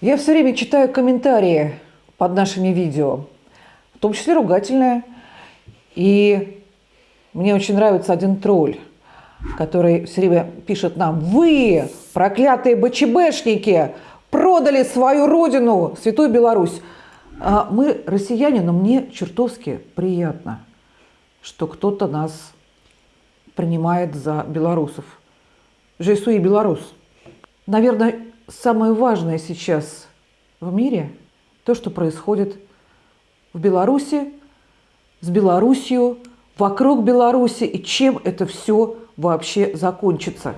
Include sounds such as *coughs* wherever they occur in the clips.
Я все время читаю комментарии под нашими видео, в том числе ругательные. И мне очень нравится один тролль, который все время пишет нам, вы, проклятые БЧБшники, продали свою родину, Святую Беларусь. А мы россияне, но мне чертовски приятно, что кто-то нас принимает за белорусов. Жесуи белорус. Наверное, самое важное сейчас в мире то, что происходит в Беларуси, с Белоруссией, вокруг Беларуси и чем это все вообще закончится.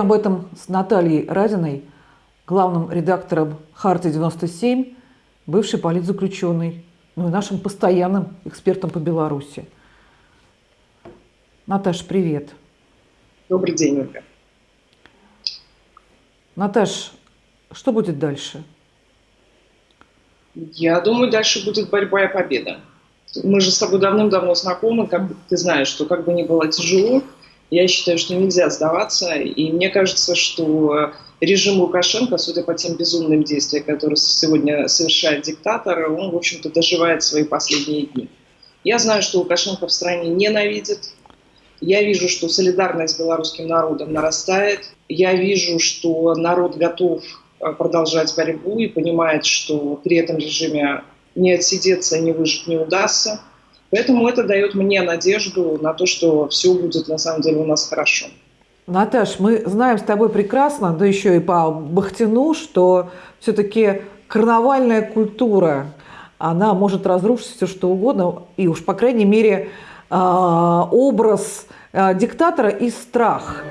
Поговорим об этом с Натальей Радиной, главным редактором «Харты-97», бывший политзаключенный, ну и нашим постоянным экспертом по Беларуси. Наташ, привет. Добрый день, Ольга. Наташ, что будет дальше? Я думаю, дальше будет борьба и победа. Мы же с тобой давным-давно знакомы, как ты знаешь, что как бы ни было тяжело, я считаю, что нельзя сдаваться, и мне кажется, что режим Лукашенко, судя по тем безумным действиям, которые сегодня совершает диктатор, он, в общем-то, доживает свои последние дни. Я знаю, что Лукашенко в стране ненавидит. Я вижу, что солидарность с белорусским народом нарастает. Я вижу, что народ готов э, продолжать борьбу и понимает, что при этом режиме не отсидеться, не выжить не удастся. Поэтому это дает мне надежду на то, что все будет на самом деле у нас хорошо. Наташ, мы знаем с тобой прекрасно, да еще и по Бахтину, что все-таки карнавальная культура, она может разрушить все что угодно, и уж, по крайней мере, а, образ а, диктатора и страх.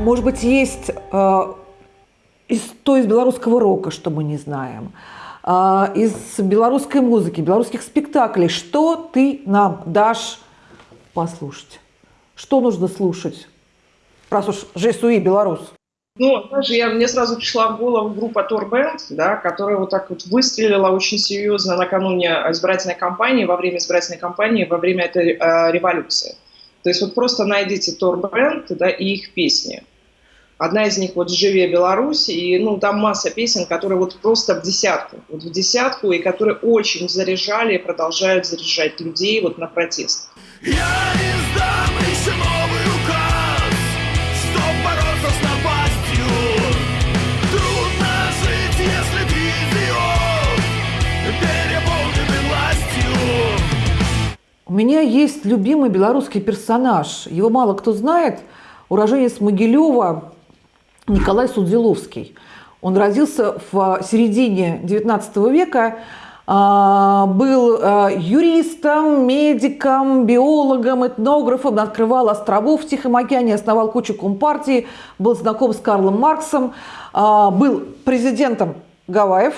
Может быть, есть а, из, то из белорусского рока, что мы не знаем, а, из белорусской музыки, белорусских спектаклей. Что ты нам дашь послушать? Что нужно слушать? Раз уж Жесуи белорус. Ну, даже я, мне сразу пришла в голову группа Торбенд, да, которая вот так вот выстрелила очень серьезно накануне избирательной кампании, во время избирательной кампании, во время этой э, революции. То есть вот просто найдите Торбенд да, и их песни. Одна из них вот «Живее Беларусь», и ну, там масса песен, которые вот просто в десятку, вот в десятку, и которые очень заряжали и продолжают заряжать людей вот на протест. Я издам еще новый указ, чтоб бороться с напастью. Трудно жить, если ты идиот, переполненный властью. У меня есть любимый белорусский персонаж. Его мало кто знает. Уроженец Могилева, Николай Судзиловский. Он родился в середине XIX века, а, был а, юристом, медиком, биологом, этнографом, открывал островов в Тихом океане, основал кучу компартий, был знаком с Карлом Марксом, был президентом Гавайев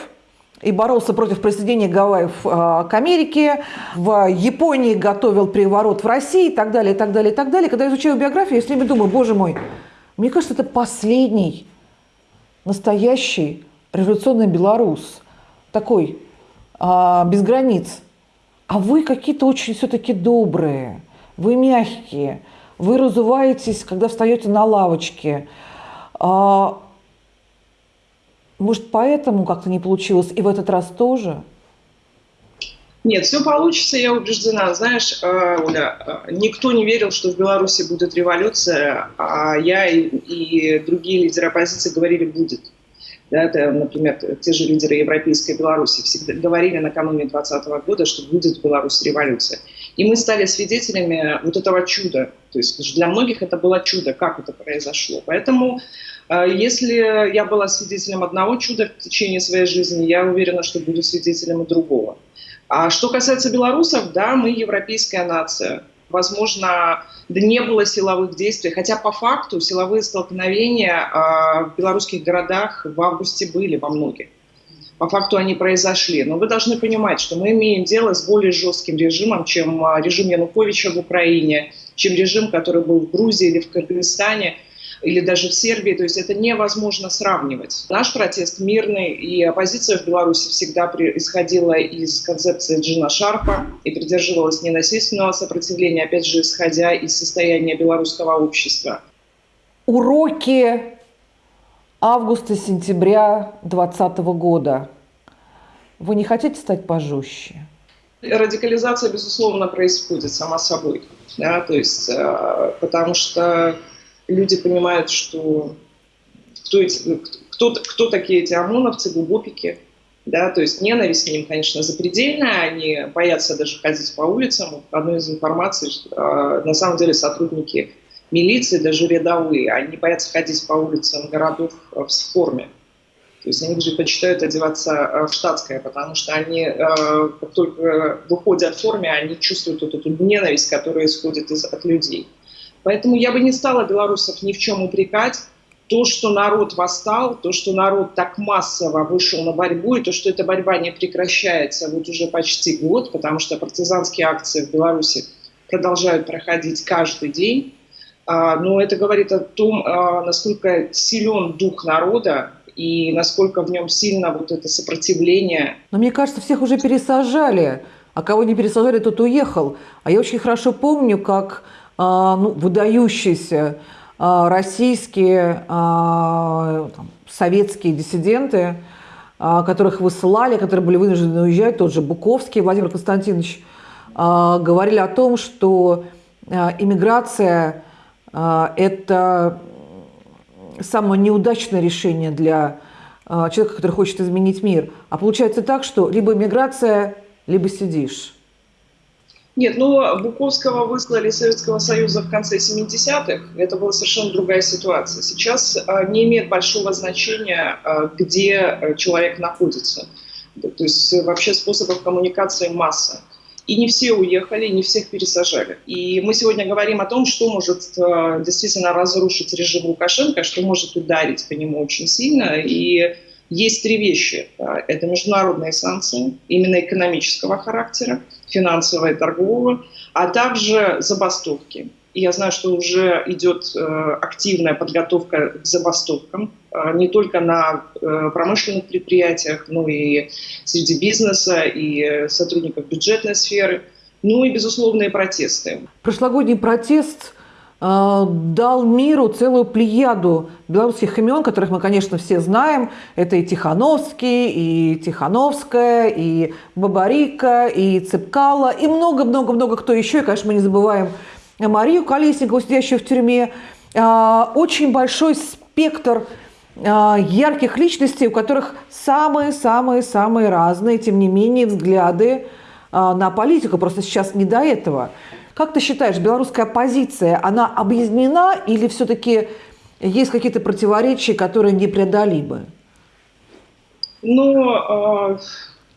и боролся против присоединения Гавайев к Америке, в Японии готовил переворот в России и так далее, и так далее, и так далее. Когда я изучаю биографию, я все время думаю, боже мой, мне кажется, это последний настоящий революционный белорус, такой а, без границ. А вы какие-то очень все-таки добрые, вы мягкие, вы разуваетесь, когда встаете на лавочке. А, может, поэтому как-то не получилось и в этот раз тоже? Нет, все получится, я убеждена. Знаешь, э, Оля, э, никто не верил, что в Беларуси будет революция, а я и, и другие лидеры оппозиции говорили «будет». Да, это, например, те же лидеры Европейской Беларуси всегда говорили накануне 2020 года, что будет в Беларуси революция. И мы стали свидетелями вот этого чуда. То есть для многих это было чудо, как это произошло. Поэтому э, если я была свидетелем одного чуда в течение своей жизни, я уверена, что буду свидетелем и другого. А что касается белорусов, да, мы европейская нация. возможно, да не было силовых действий, хотя по факту силовые столкновения в белорусских городах в августе были во многих. По факту они произошли. Но вы должны понимать, что мы имеем дело с более жестким режимом, чем режим Януковича в Украине, чем режим, который был в Грузии или в Кыргызстане – или даже в Сербии. То есть это невозможно сравнивать. Наш протест мирный, и оппозиция в Беларуси всегда исходила из концепции Джина Шарпа и придерживалась ненасильственного сопротивления, опять же, исходя из состояния белорусского общества. Уроки августа-сентября 2020 года. Вы не хотите стать пожестче? Радикализация, безусловно, происходит сама собой. Да, то есть, э, потому что люди понимают, что кто, эти, кто, кто такие эти ОМОНовцы, глубокики, да, то есть ненависть к ним, конечно, запредельная, они боятся даже ходить по улицам. Одной из информаций, что, э, на самом деле сотрудники милиции, даже рядовые, они боятся ходить по улицам городов в форме. То есть они даже предпочитают одеваться э, в штатское, потому что они, как только выходят в форме, они чувствуют вот эту ненависть, которая исходит из, от людей. Поэтому я бы не стала белорусов ни в чем упрекать. То, что народ восстал, то, что народ так массово вышел на борьбу, и то, что эта борьба не прекращается вот уже почти год, потому что партизанские акции в Беларуси продолжают проходить каждый день. А, но это говорит о том, а, насколько силен дух народа, и насколько в нем сильно вот это сопротивление. Но мне кажется, всех уже пересажали, а кого не пересажали, тот уехал. А я очень хорошо помню, как ну, выдающиеся а, российские а, там, советские диссиденты, которых высылали, которые были вынуждены уезжать, тот же Буковский Владимир Константинович, говорили о том, что иммиграция – это самое неудачное решение для человека, который хочет изменить мир. А получается так, что либо иммиграция, либо сидишь. Нет, ну, Буковского выслали из Советского Союза в конце 70-х. Это была совершенно другая ситуация. Сейчас а, не имеет большого значения, а, где э, человек находится. То есть вообще способов коммуникации масса. И не все уехали, не всех пересажали. И мы сегодня говорим о том, что может э, действительно разрушить режим Лукашенко, что может ударить по нему очень сильно. И есть три вещи. Это международные санкции, именно экономического характера, финансового и а также забастовки. Я знаю, что уже идет э, активная подготовка к забастовкам, э, не только на э, промышленных предприятиях, но и среди бизнеса и сотрудников бюджетной сферы, ну и безусловные протесты. Прошлогодний протест дал миру целую плеяду белорусских имен, которых мы, конечно, все знаем. Это и Тихановский, и Тихановская, и Бабарика, и Цепкала, и много-много-много кто еще. И, конечно, мы не забываем Марию Колесникову, сидящую в тюрьме. Э, очень большой спектр э, ярких личностей, у которых самые-самые-самые разные, тем не менее, взгляды на политику. Просто сейчас не до этого. Как ты считаешь, белорусская оппозиция, она объединена или все-таки есть какие-то противоречия, которые непреодолимы? Ну, э,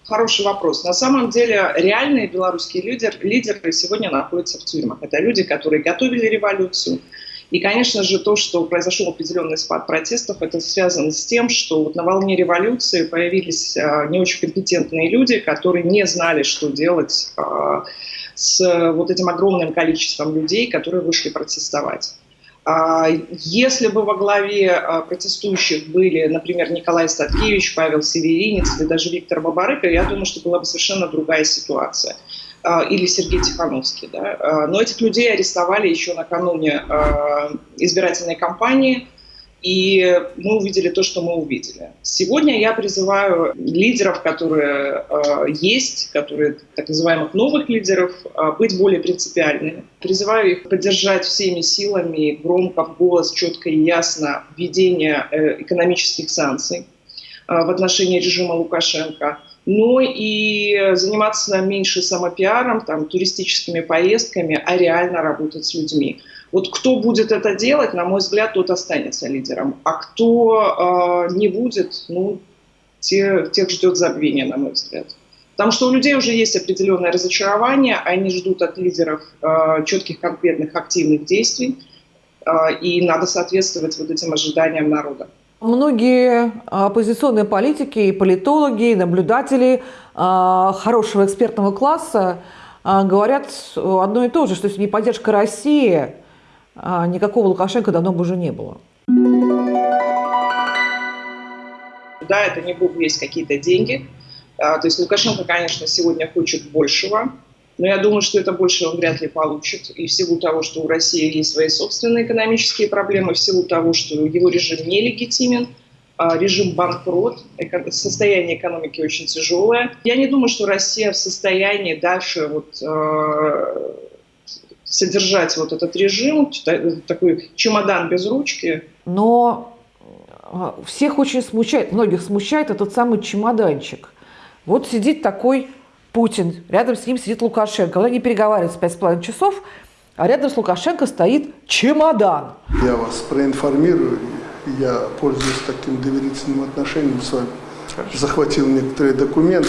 хороший вопрос. На самом деле реальные белорусские лидеры, лидеры сегодня находятся в тюрьмах. Это люди, которые готовили революцию. И, конечно же, то, что произошел определенный спад протестов, это связано с тем, что вот на волне революции появились э, не очень компетентные люди, которые не знали, что делать э, с э, вот этим огромным количеством людей, которые вышли протестовать. А, если бы во главе а, протестующих были, например, Николай Статкевич, Павел Северинец или даже Виктор Бабарыка, я думаю, что была бы совершенно другая ситуация. А, или Сергей Тихановский. Да? Но этих людей арестовали еще накануне избирательной кампании – и мы увидели то, что мы увидели. Сегодня я призываю лидеров, которые э, есть, которые так называемых новых лидеров, э, быть более принципиальными. Призываю их поддержать всеми силами, громко, в голос, четко и ясно введение э, экономических санкций э, в отношении режима Лукашенко но и заниматься меньше самопиаром, там, туристическими поездками, а реально работать с людьми. Вот кто будет это делать, на мой взгляд, тот останется лидером. А кто э, не будет, ну, те, тех ждет забвение, на мой взгляд. Потому что у людей уже есть определенное разочарование, они ждут от лидеров э, четких, конкретных, активных действий, э, и надо соответствовать вот этим ожиданиям народа. Многие оппозиционные политики и политологи, наблюдатели э, хорошего экспертного класса э, говорят одно и то же, что если не поддержка России, никакого Лукашенко давно бы уже не было. Да, это не бог есть какие-то деньги, а, то есть Лукашенко, конечно, сегодня хочет большего, но я думаю, что это больше он вряд ли получит. И в силу того, что у России есть свои собственные экономические проблемы, в силу того, что его режим нелегитимен, а, режим банкрот, состояние экономики очень тяжелое. Я не думаю, что Россия в состоянии дальше вот, содержать вот этот режим, такой чемодан без ручки. Но всех очень смущает, многих смущает этот самый чемоданчик – вот сидит такой Путин, рядом с ним сидит Лукашенко. Вот они переговариваются 5,5 часов, а рядом с Лукашенко стоит чемодан. Я вас проинформирую, я пользуюсь таким доверительным отношением с вами. Захватил некоторые документы.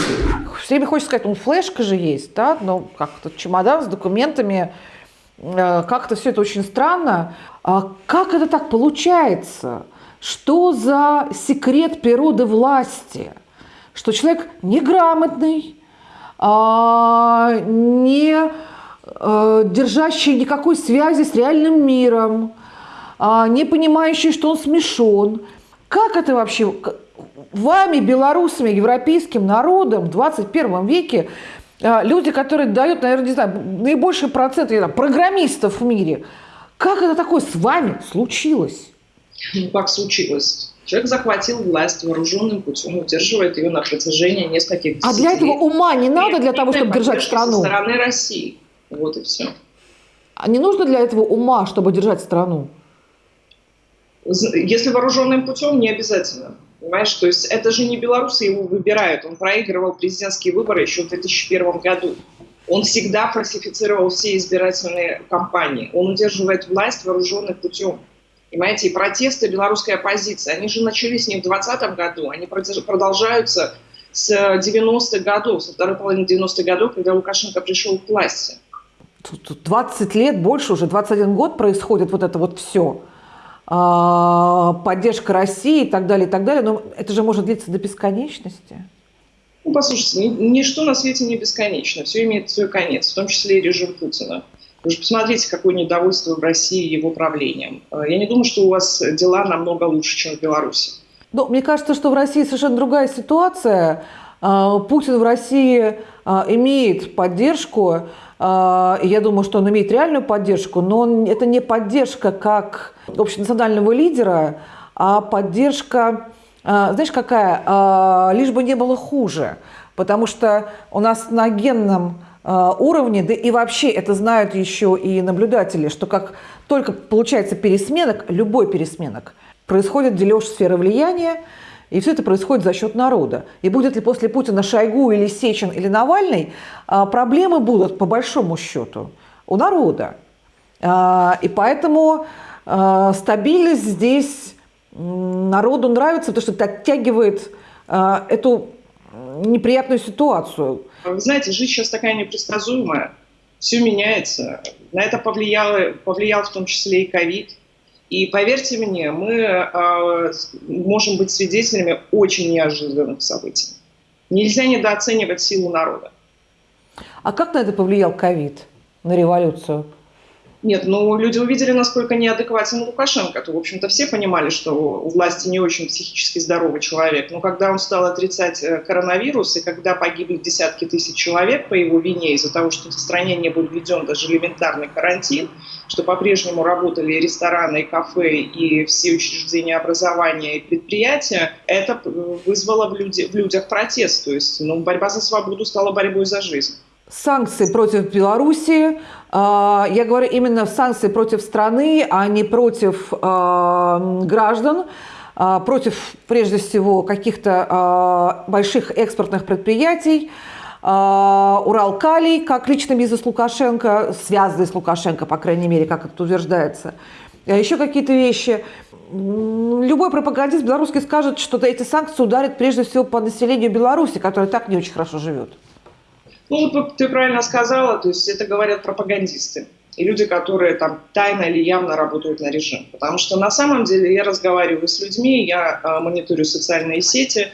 Все время хочется сказать, ну флешка же есть, да, но как-то чемодан с документами, как-то все это очень странно. А как это так получается? Что за секрет природы власти? что человек неграмотный, а, не а, держащий никакой связи с реальным миром, а, не понимающий, что он смешон. Как это вообще вами, белорусами, европейским народом в 21 веке люди, которые дают, наверное, не знаю, наибольший процент знаю, программистов в мире, как это такое с вами случилось? Ну, как случилось? Человек захватил власть вооруженным путем, удерживает ее на протяжении нескольких десятилетий. А для этого ума не надо для того, чтобы держать страну? Со стороны России. Вот и все. А не нужно для этого ума, чтобы держать страну? Если вооруженным путем, не обязательно. Понимаешь, то есть это же не белорусы его выбирают. Он проигрывал президентские выборы еще в 2001 году. Он всегда фальсифицировал все избирательные кампании. Он удерживает власть вооруженным путем. Понимаете, и протесты белорусской оппозиции, они же начались не в 2020 году, они продолжаются с 90-х годов, со второй половины 90-х годов, когда Лукашенко пришел к власти. Тут 20 лет, больше уже, 21 год происходит вот это вот все. А, поддержка России и так далее, и так далее. Но это же может длиться до бесконечности. Ну, послушайте, ничто на свете не бесконечно. Все имеет свой конец, в том числе и режим Путина. Вы же посмотрите, какое недовольство в России его правлением. Э, я не думаю, что у вас дела намного лучше, чем в Беларуси. Ну, мне кажется, что в России совершенно другая ситуация. Э, Путин в России э, имеет поддержку, я думаю, что он имеет реальную поддержку, но он, это не поддержка как общенационального лидера, а поддержка, знаешь, какая? Лишь бы не было хуже. Потому что у нас на генном уровне, да и вообще это знают еще и наблюдатели, что как только получается пересменок, любой пересменок, происходит дележ сферы влияния, и все это происходит за счет народа. И будет ли после Путина Шойгу или Сечин или Навальный, э, проблемы будут по большому счету у народа. Э, и поэтому стабильность здесь народу нравится, потому что это оттягивает эту неприятную ситуацию. Вы знаете, жизнь сейчас такая непредсказуемая, все меняется. На это повлияло, повлиял в том числе и ковид. И поверьте мне, мы э, можем быть свидетелями очень неожиданных событий. Нельзя недооценивать силу народа. А как на это повлиял ковид, на революцию? Нет, ну люди увидели, насколько неадекватен Лукашенко. То, в общем-то, все понимали, что у власти не очень психически здоровый человек. Но когда он стал отрицать э, коронавирус, и когда погибли десятки тысяч человек по его вине из-за того, что в стране не был введен даже элементарный карантин, что по-прежнему работали рестораны, и кафе, и все учреждения образования и предприятия, это вызвало в, люди, в людях протест. То есть ну, борьба за свободу стала борьбой за жизнь санкции против Белоруссии. А, я говорю именно санкции против страны, а не против а, граждан, а, против, прежде всего, каких-то больших экспортных предприятий. Уралкалий, как личный бизнес Лукашенко, связанный с Лукашенко, по крайней мере, как это утверждается. Еще какие-то вещи. Любой пропагандист белорусский скажет, что эти санкции ударят прежде всего по населению Беларуси, которое так не очень хорошо живет. Ну, вот ты правильно сказала, то есть это говорят пропагандисты и люди, которые там тайно или явно работают на режим. Потому что на самом деле я разговариваю с людьми, я э, мониторю социальные сети,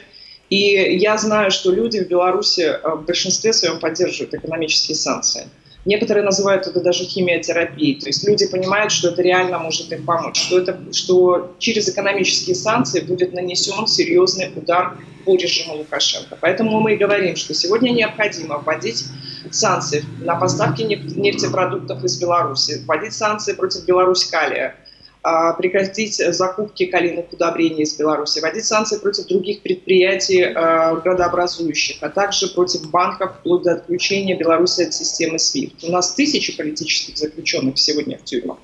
и я знаю, что люди в Беларуси э, в большинстве своем поддерживают экономические санкции. Некоторые называют это даже химиотерапией. То есть люди понимают, что это реально может им помочь, что, это, что через экономические санкции будет нанесен серьезный удар по режиму Лукашенко. Поэтому мы и говорим, что сегодня необходимо вводить санкции на поставки нефтепродуктов из Беларуси, вводить санкции против Беларусь калия, а, прекратить закупки калийных удобрений из Беларуси, вводить санкции против других предприятий а, градообразующих, а также против банков вплоть до отключения Беларуси от системы SWIFT. У нас тысячи политических заключенных сегодня в тюрьмах.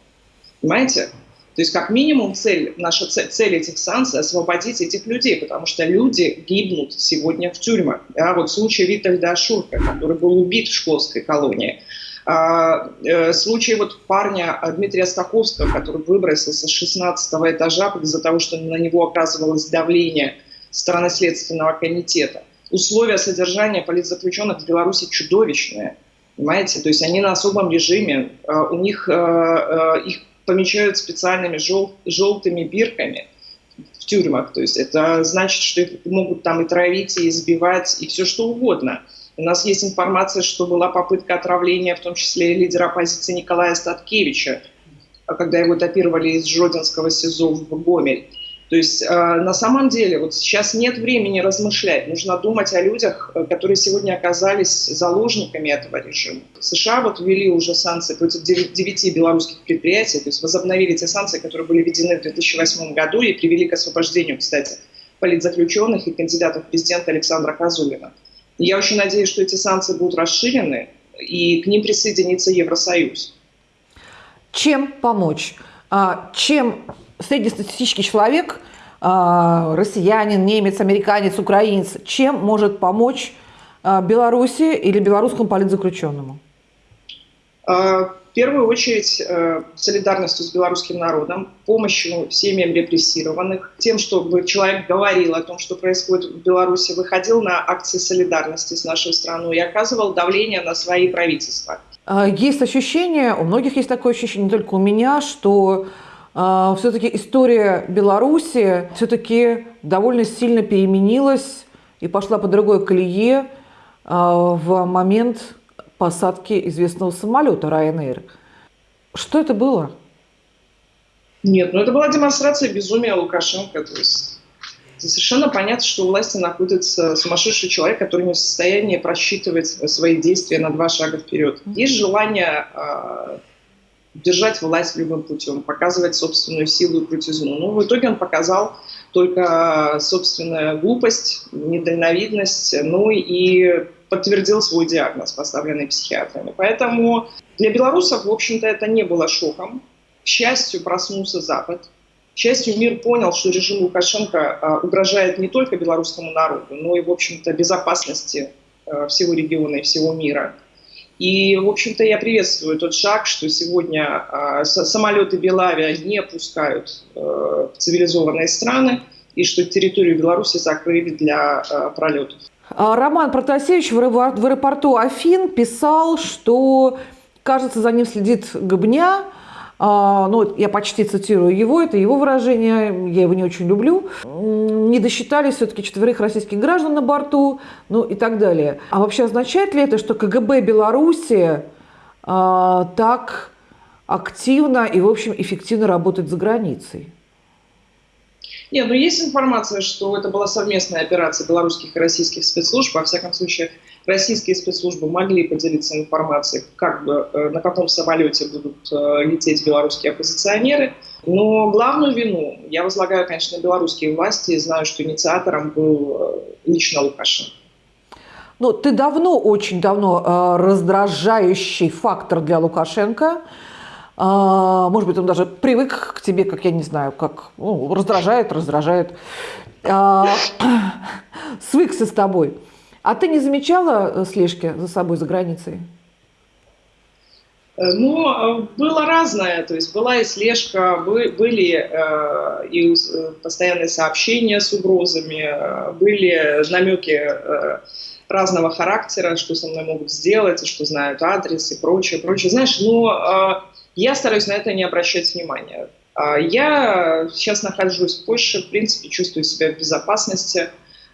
Понимаете? То есть как минимум цель, наша цель, цель этих санкций – освободить этих людей, потому что люди гибнут сегодня в тюрьмах. Да, вот случай Витальда Ашурка, который был убит в школской колонии. А, э, случай вот парня Дмитрия Стаховского, который выбросился с 16 этажа из-за того, что на него оказывалось давление стороны Следственного комитета. Условия содержания политзаключенных в Беларуси чудовищные. Понимаете? То есть они на особом режиме, а, у них э, э, их помечают специальными жел, желтыми бирками в тюрьмах. То есть это значит, что их могут там и травить, и избивать, и все что угодно. У нас есть информация, что была попытка отравления, в том числе лидера оппозиции Николая Статкевича, когда его допировали из Жодинского СИЗО в Гомель. То есть э, на самом деле вот сейчас нет времени размышлять, нужно думать о людях, э, которые сегодня оказались заложниками этого режима. США вот ввели уже санкции против 9 белорусских предприятий, то есть возобновили те санкции, которые были введены в 2008 году и привели к освобождению, кстати, политзаключенных и кандидатов в президента Александра Казулина. Я очень надеюсь, что эти санкции будут расширены и к ним присоединится Евросоюз. Чем помочь? А, чем среднестатистический человек, а, россиянин, немец, американец, украинец, чем может помочь а, Беларуси или белорусскому политзаключенному? А, первую очередь э, солидарностью с белорусским народом, помощью семьям репрессированных, тем, чтобы человек говорил о том, что происходит в Беларуси, выходил на акции солидарности с нашей страной и оказывал давление на свои правительства. Есть ощущение, у многих есть такое ощущение, не только у меня, что а, все-таки история Беларуси все-таки довольно сильно переменилась и пошла по другой колее а, в момент посадки известного самолета Ryanair. Что это было? Нет, ну это была демонстрация безумия Лукашенко. То есть совершенно понятно, что у власти находится сумасшедший человек, который не в состоянии просчитывать свои действия на два шага вперед. Есть желание а, держать власть любым путем, показывать собственную силу и крутизну. Но ну, в итоге он показал только собственную глупость, недальновидность, ну и подтвердил свой диагноз, поставленный психиатрами. Поэтому для белорусов, в общем-то, это не было шоком. К счастью, проснулся Запад. К счастью, мир понял, что режим Лукашенко а, угрожает не только белорусскому народу, но и, в общем-то, безопасности а, всего региона и всего мира. И, в общем-то, я приветствую тот шаг, что сегодня э, самолеты Белавия не пускают э, в цивилизованные страны, и что территорию Беларуси закрыли для э, пролетов. А, Роман Протасевич в аэропорту Афин писал, что, кажется, за ним следит Гобня, ну, я почти цитирую его, это его выражение, я его не очень люблю, не досчитались все-таки четверых российских граждан на борту, ну и так далее. А вообще означает ли это, что КГБ Беларуси а, так активно и, в общем, эффективно работает за границей? Нет, ну есть информация, что это была совместная операция белорусских и российских спецслужб. Во всяком случае, российские спецслужбы могли поделиться информацией, как бы, э, на каком самолете будут э, лететь белорусские оппозиционеры. Но главную вину я возлагаю, конечно, белорусские власти и знаю, что инициатором был э, лично Лукашенко. Ну, ты давно, очень давно э, раздражающий фактор для Лукашенко. А, может быть, он даже привык к тебе, как я не знаю, как ну, раздражает, раздражает. А, *coughs* свыкся с тобой. А ты не замечала э, слежки за собой за границей? Э, ну, было разное, то есть была и слежка, были э, и постоянные сообщения с угрозами, были намеки разного характера, что со мной могут сделать, и что знают адрес и прочее, прочее. Знаешь, но я стараюсь на это не обращать внимания. А я сейчас нахожусь в Польше, в принципе, чувствую себя в безопасности.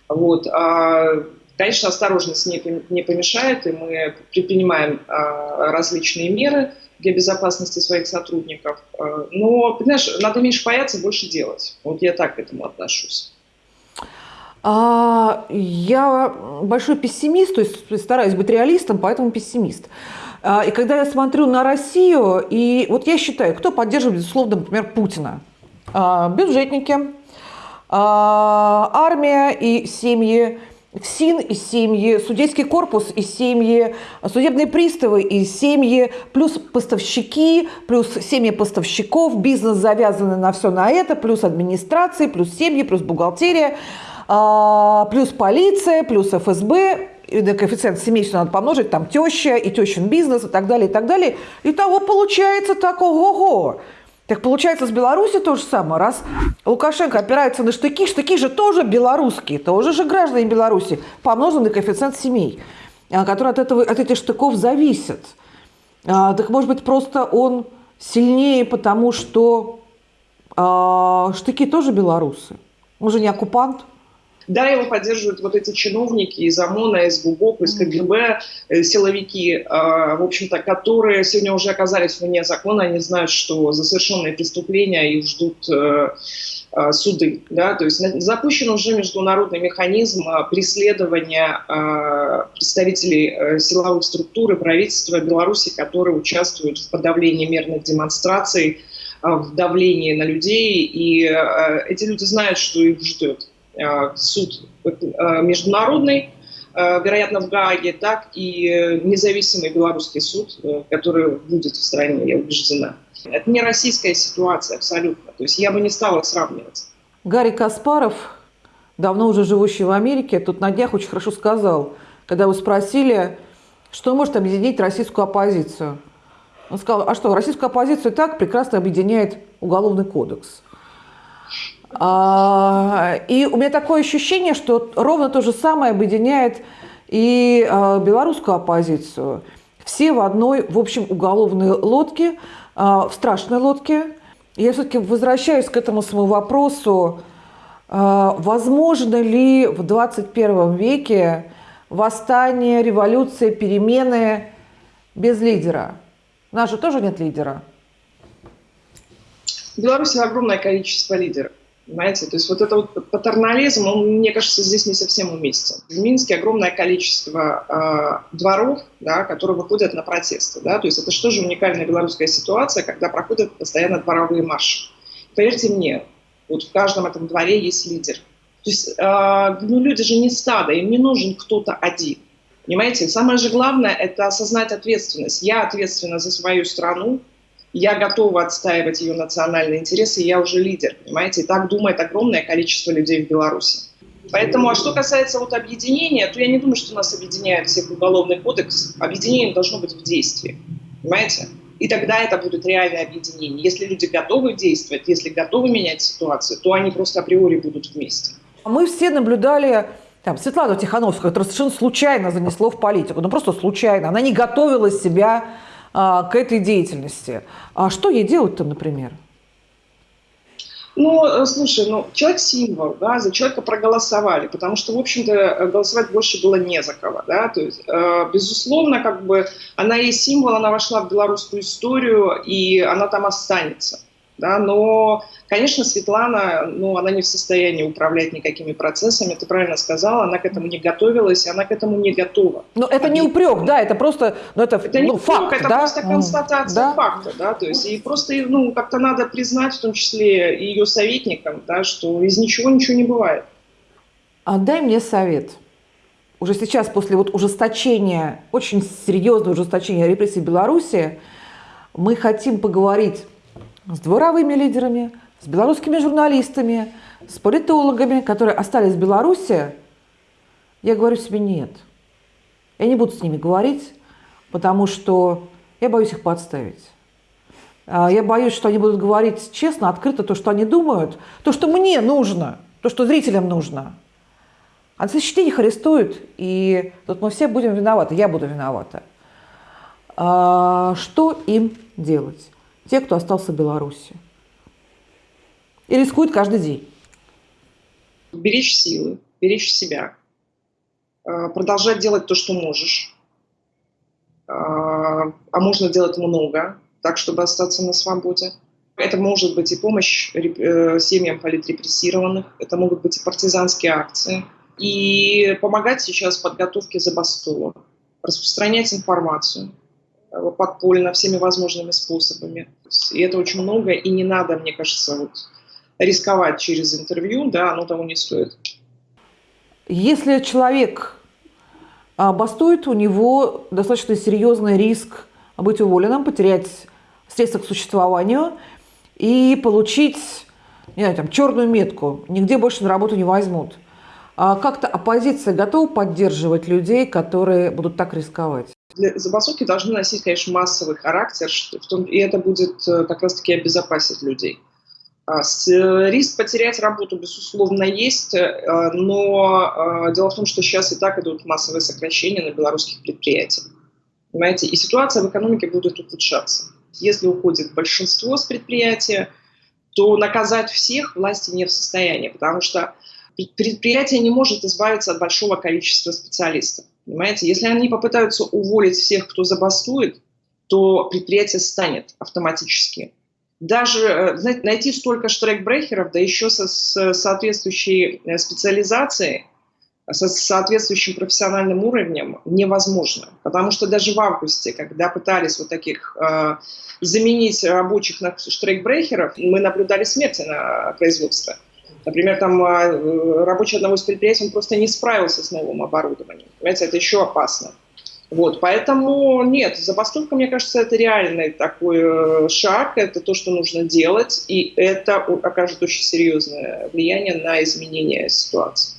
Вот. А Конечно, осторожность не помешает, и мы предпринимаем а, различные меры для безопасности своих сотрудников. Но, понимаешь, надо меньше бояться, больше делать. Вот я так к этому отношусь. А, я большой пессимист, то есть стараюсь быть реалистом, поэтому пессимист. И когда я смотрю на Россию, и вот я считаю, кто поддерживает, безусловно, например, Путина? Бюджетники, армия и семьи ФСИН и семьи, судейский корпус и семьи, судебные приставы и семьи, плюс поставщики, плюс семьи поставщиков, бизнес завязанный на все на это, плюс администрации, плюс семьи, плюс бухгалтерия, а, плюс полиция, плюс ФСБ, и коэффициент семейства надо помножить, там теща и тещин бизнес и так далее, и так далее. И того получается так ого-го. Так получается, с Беларуси то же самое. Раз Лукашенко опирается на штыки, штыки же тоже белорусские, тоже же граждане Беларуси, помноженный коэффициент семей, а, которые от, этого, от этих штыков зависят. А, так может быть, просто он сильнее, потому что а, штыки тоже белорусы? Он же не оккупант. Да, его поддерживают вот эти чиновники из ОМОНа, из ГУГОП, из КГБ, э, силовики, э, в общем-то, которые сегодня уже оказались вне закона, они знают, что за совершенные преступления их ждут э, суды. Да? То есть запущен уже международный механизм преследования представителей силовых структур и правительства Беларуси, которые участвуют в подавлении мирных демонстраций, в давлении на людей, и эти люди знают, что их ждет. Э, суд э, международный, э, вероятно, в Гааге, так и независимый белорусский суд, который будет в стране, я убеждена. Это не российская ситуация абсолютно. То есть я бы не стала сравнивать. Гарри Каспаров, давно уже живущий в Америке, тут на днях очень хорошо сказал, когда вы спросили, что может объединить российскую оппозицию. Он сказал, а что, российскую оппозицию так прекрасно объединяет Уголовный кодекс. А, и у меня такое ощущение, что ровно то же самое объединяет и а, белорусскую оппозицию. Все в одной, в общем, уголовной лодке, а, в страшной лодке. Я все-таки возвращаюсь к этому своему вопросу. Возможно ли в 21 веке восстание, революция, перемены без лидера? У нас же тоже нет лидера. В Беларуси огромное количество лидеров. Понимаете? То есть вот это вот патернализм, он, мне кажется, здесь не совсем уместен. В Минске огромное количество э, дворов, да, которые выходят на протесты. Да? То есть это что же уникальная белорусская ситуация, когда проходят постоянно дворовые марши. Поверьте мне, вот в каждом этом дворе есть лидер. То есть э, ну, люди же не стадо, им не нужен кто-то один. Понимаете, самое же главное – это осознать ответственность. Я ответственна за свою страну, я готова отстаивать ее национальные интересы, я уже лидер, понимаете? И так думает огромное количество людей в Беларуси. Поэтому, а что касается вот объединения, то я не думаю, что нас объединяет всех уголовный кодекс. Объединение должно быть в действии, понимаете? И тогда это будет реальное объединение. Если люди готовы действовать, если готовы менять ситуацию, то они просто априори будут вместе. Мы все наблюдали там, Светлану Тихановскую, которая совершенно случайно занесло в политику, ну просто случайно. Она не готовила себя а, к этой деятельности. А что ей делать-то, например? Ну, э, слушай, ну, человек символ, да, за человека проголосовали, потому что, в общем-то, э, голосовать больше было не за кого, да, то есть, э, безусловно, как бы, она есть символ, она вошла в белорусскую историю, и она там останется, да, но Конечно, Светлана, ну, она не в состоянии управлять никакими процессами, ты правильно сказала, она к этому не готовилась, она к этому не готова. Но это не упрек, да, это просто, ну, это, это ну, не факт, упрек, это да? просто констатация да? факта, да, то есть, и просто, ну, как-то надо признать, в том числе и ее советникам, да, что из ничего ничего не бывает. А дай мне совет. Уже сейчас, после вот ужесточения, очень серьезного ужесточения репрессий в Беларуси, мы хотим поговорить с дворовыми лидерами, с белорусскими журналистами, с политологами, которые остались в Беларуси, я говорю себе нет. Я не буду с ними говорить, потому что Я боюсь их подставить. А, я боюсь, что они будут говорить честно, открыто то, что они думают, то, что мне нужно, то, что зрителям нужно. А на следующий день их арестуют, и тут мы все будем виноваты, я буду виновата. А, что им делать? Те, кто остался в Беларуси. И рискует каждый день. Беречь силы, беречь себя. А, продолжать делать то, что можешь. А, а можно делать много, так, чтобы остаться на свободе. Это может быть и помощь э, семьям политрепрессированных, это могут быть и партизанские акции. И помогать сейчас подготовке забастовок, распространять информацию подпольно, всеми возможными способами. И это очень много, и не надо, мне кажется, вот, рисковать через интервью, да, оно того не стоит. Если человек а, бастует, у него достаточно серьезный риск быть уволенным, потерять средства к существованию и получить не знаю, там, черную метку. Нигде больше на работу не возьмут. А как-то оппозиция готова поддерживать людей, которые будут так рисковать? Забастовки должны носить, конечно, массовый характер, и это будет э, как раз-таки обезопасить людей. А, риск потерять работу, безусловно, есть, э, но э, дело в том, что сейчас и так идут массовые сокращения на белорусских предприятиях. Понимаете? И ситуация в экономике будет ухудшаться. Если уходит большинство с предприятия, то наказать всех власти не в состоянии, потому что предприятие не может избавиться от большого количества специалистов. Понимаете? Если они попытаются уволить всех, кто забастует, то предприятие станет автоматически. Даже э, знаете, найти столько штрейкбрехеров, да еще со, с соответствующей э, специализацией, со соответствующим профессиональным уровнем невозможно. Потому что даже в августе, когда пытались вот таких э, заменить рабочих на штрейкбрехеров, мы наблюдали смерти на производстве. Например, там э, рабочий одного из предприятий он просто не справился с новым оборудованием. Понимаете, это еще опасно. Вот, поэтому нет, забастовка, мне кажется, это реальный такой э, шаг, это то, что нужно делать, и это окажет очень серьезное влияние на изменение ситуации.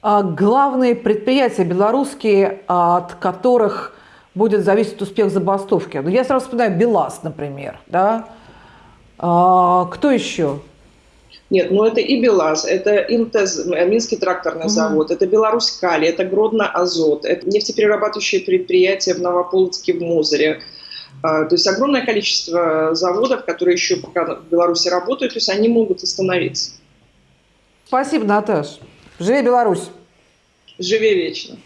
А главные предприятия белорусские, от которых будет зависеть успех забастовки. Ну, я сразу вспоминаю БелАЗ, например. Да? А, кто еще? Нет, ну это и БелАЗ, это Интез, Минский тракторный mm-hmm. завод, это Беларусь Кали, это Гродно Азот, это нефтеперерабатывающие предприятия в Новополоцке, в Мозыре. А, то есть огромное количество заводов, которые еще пока в Беларуси работают, то есть они могут остановиться. Спасибо, Наташ. Живи Беларусь! Живи вечно!